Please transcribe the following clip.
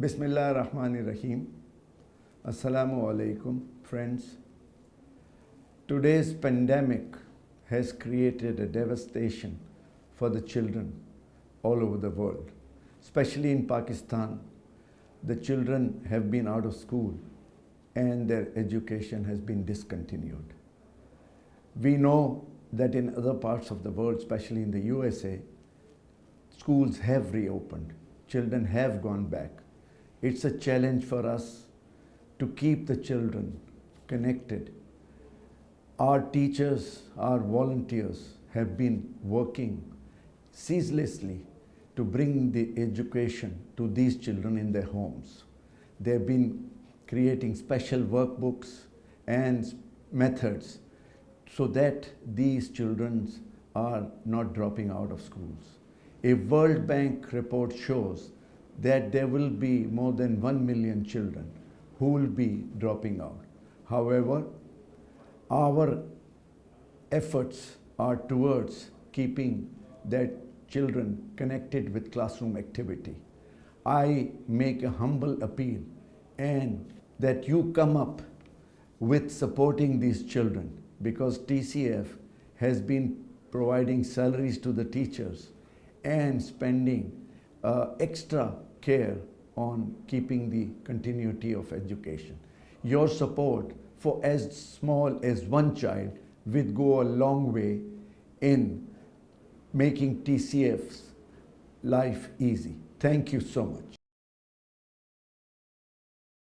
Bismillah Rahman Rahim. Assalamu alaikum, friends. Today's pandemic has created a devastation for the children all over the world. Especially in Pakistan, the children have been out of school and their education has been discontinued. We know that in other parts of the world, especially in the USA, schools have reopened, children have gone back. It's a challenge for us to keep the children connected. Our teachers, our volunteers have been working ceaselessly to bring the education to these children in their homes. They've been creating special workbooks and methods so that these children are not dropping out of schools. A World Bank report shows that there will be more than 1 million children who will be dropping out. However, our efforts are towards keeping that children connected with classroom activity. I make a humble appeal and that you come up with supporting these children because TCF has been providing salaries to the teachers and spending uh, extra care on keeping the continuity of education. Your support for as small as one child would go a long way in making TCF's life easy. Thank you so much.